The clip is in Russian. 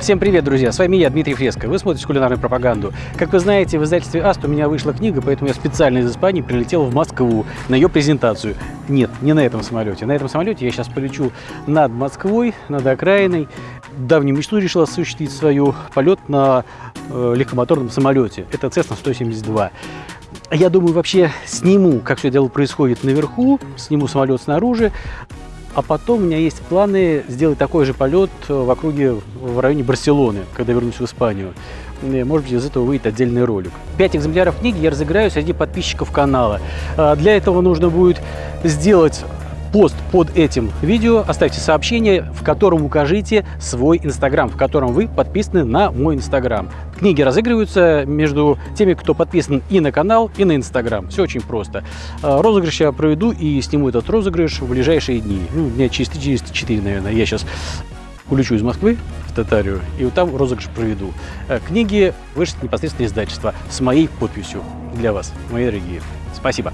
Всем привет, друзья! С вами я, Дмитрий Фреско. Вы смотрите кулинарную пропаганду. Как вы знаете, в издательстве АСТ у меня вышла книга, поэтому я специально из Испании прилетел в Москву на ее презентацию. Нет, не на этом самолете. На этом самолете я сейчас полечу над Москвой, над окраиной. Давнюю мечту решил осуществить свою полет на э, легкомоторном самолете. Это Cessna 172. Я думаю, вообще сниму, как все дело происходит наверху, сниму самолет снаружи, а потом у меня есть планы сделать такой же полет в округе в районе Барселоны, когда вернусь в Испанию. Может быть, из этого выйдет отдельный ролик. Пять экземпляров книги я разыграю среди подписчиков канала. А для этого нужно будет сделать пост под этим видео, оставьте сообщение, в котором укажите свой инстаграм, в котором вы подписаны на мой инстаграм. Книги разыгрываются между теми, кто подписан и на канал, и на инстаграм. Все очень просто. А, розыгрыш я проведу и сниму этот розыгрыш в ближайшие дни. Ну, дня через 4, наверное. Я сейчас улечу из Москвы в Татарию, и вот там розыгрыш проведу. А, книги вышли непосредственно издательства с моей подписью для вас, мои дорогие. Спасибо.